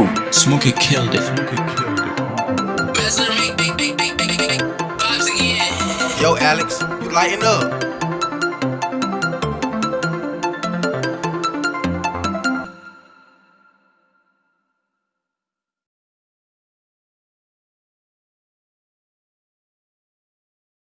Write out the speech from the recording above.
Oh, Smokey killed it. Yo, Alex, you lighten up.